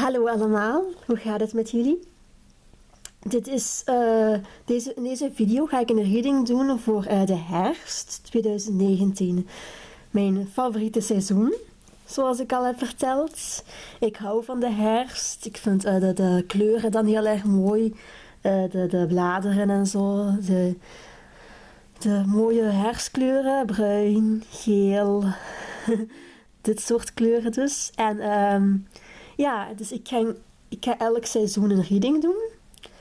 Hallo allemaal, hoe gaat het met jullie? Dit is, uh, deze, in deze video ga ik een reading doen voor uh, de herfst 2019. Mijn favoriete seizoen, zoals ik al heb verteld. Ik hou van de herfst. Ik vind uh, de, de, kleuren dan heel erg mooi. de, de bladeren en zo. De, de mooie herfstkleuren, bruin, geel. Dit soort kleuren dus. En um, ja, dus ik ga, ik ga elk seizoen een reading doen.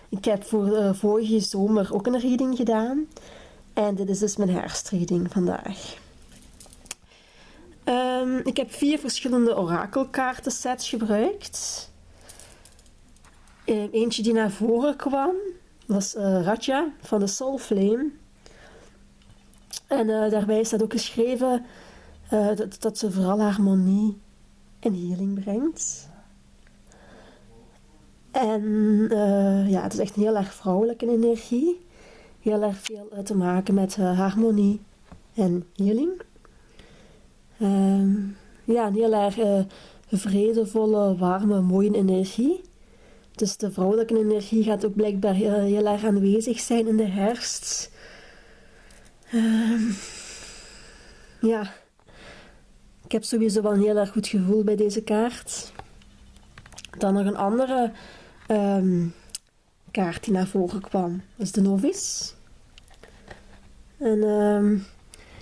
Ik heb voor uh, vorige zomer ook een reading gedaan. En dit is dus mijn herfstreading vandaag. Um, ik heb vier verschillende orakelkaartensets gebruikt. Uh, eentje die naar voren kwam was uh, Raja van de Soul Flame. En daarbij staat ook geschreven dat, dat ze vooral harmonie en healing brengt. En uh, ja, het is echt een heel erg vrouwelijke energie. Heel erg veel uh, te maken met uh, harmonie en healing. Um, ja, een heel erg vredevolle, warme, mooie energie. Dus de vrouwelijke energie gaat ook blijkbaar heel, erg aanwezig zijn in de herfst. Um, ja, ik heb sowieso wel een heel erg goed gevoel bij deze kaart. Dan nog een andere um, kaart die naar voren kwam. Dat is de novice. En um,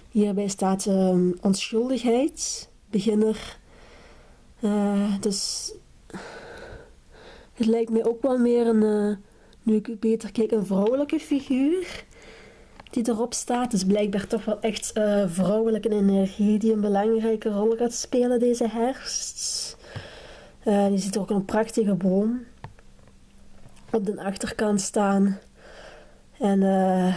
hierbij staat um, onschuldigheid, beginner. Uh, dus het lijkt mij ook wel meer een, uh, nu ik beter kijk, een vrouwelijke figuur die erop staat. Dus blijkbaar toch wel echt uh, vrouwelijke energie die een belangrijke rol gaat spelen deze herfst. Uh, je ziet ook een prachtige boom op de achterkant staan. En uh,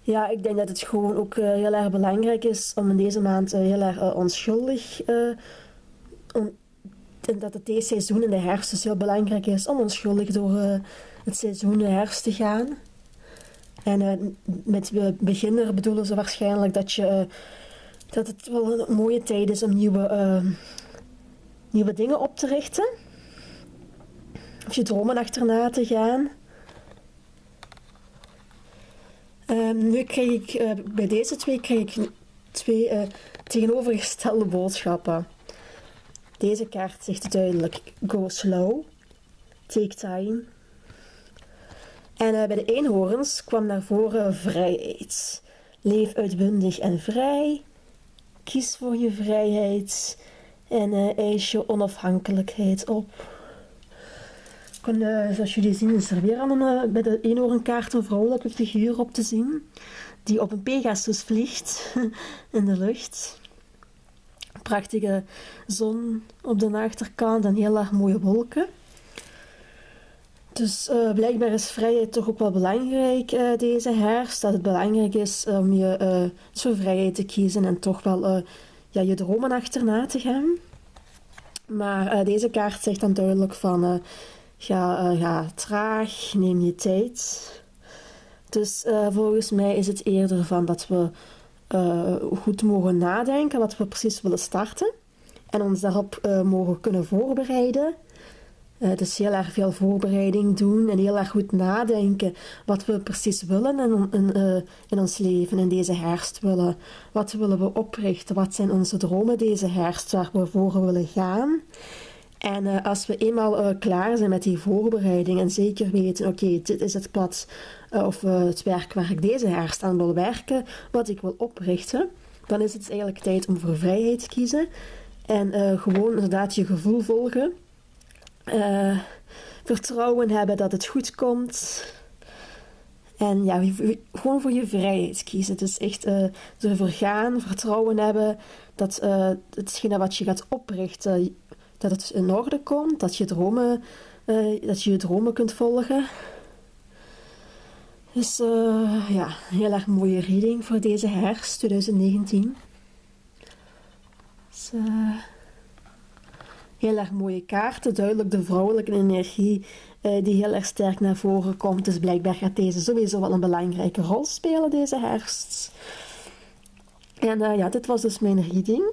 ja, ik denk dat het gewoon ook uh, heel erg belangrijk is om in deze maand uh, heel erg onschuldig. en dat het deze seizoen in de herfst dus heel belangrijk is om onschuldig door het seizoen de herfst te gaan. En met beginner bedoelen ze waarschijnlijk dat, je, dat het wel een mooie tijd is om nieuwe, nieuwe dingen op te richten of je dromen achterna te gaan. Um, nu krijg ik uh, bij deze twee krijg ik twee uh, tegenovergestelde boodschappen. Deze kaart zegt duidelijk: go slow, take time. En uh, bij de eenhoorns kwam naar voren vrijheid. Leef uitbundig en vrij. Kies voor je vrijheid en eis je onafhankelijkheid op. Kon, zoals jullie zien is er weer een, bij de eenhoornkaart een vrouwelijke figuur op te zien. Die op een Pegasus vliegt in de lucht. Prachtige zon op de achterkant en heel erg mooie wolken. Dus uh, blijkbaar is vrijheid toch ook wel belangrijk uh, deze herfst. Dat het belangrijk is om je uh, voor vrijheid te kiezen en toch wel ja, je dromen achterna te gaan. Maar deze kaart zegt dan duidelijk van Ga, uh, traag, neem je tijd. Dus uh, volgens mij is het eerder van dat we uh, goed mogen nadenken wat we precies willen starten. En ons daarop mogen kunnen voorbereiden. dus heel erg veel voorbereiding doen en heel erg goed nadenken wat we precies willen in, in ons leven in deze herfst willen. Wat willen we oprichten? Wat zijn onze dromen deze herfst waar we voor willen gaan? En uh, als we eenmaal uh, klaar zijn met die voorbereiding en zeker weten, oké, dit is het pad uh, of het werk waar ik deze herfst aan wil werken, wat ik wil oprichten, dan is het eigenlijk tijd om voor vrijheid te kiezen. En gewoon inderdaad je gevoel volgen. vertrouwen hebben dat het goed komt. En ja, gewoon voor je vrijheid kiezen. Dus echt ervoor gaan, vertrouwen hebben dat hetgene wat je gaat oprichten dat het in orde komt, dat je dromen, uh, dat je, je dromen kunt volgen. Dus uh, ja, heel erg mooie reading voor deze herfst 2019. Dus, uh, heel erg mooie kaarten, duidelijk de vrouwelijke energie die heel erg sterk naar voren komt. Dus blijkbaar gaat deze sowieso wel een belangrijke rol spelen deze herfst. En ja, dit was dus mijn reading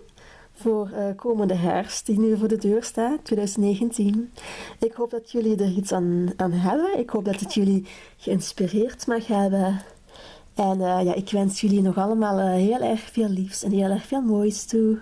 voor uh, komende herfst, die nu voor de deur staat, 2019. Ik hoop dat jullie er iets aan, aan hebben. Ik hoop dat het jullie geïnspireerd mag hebben. En uh, ja, ik wens jullie nog allemaal uh, heel erg veel liefs en heel erg veel moois toe.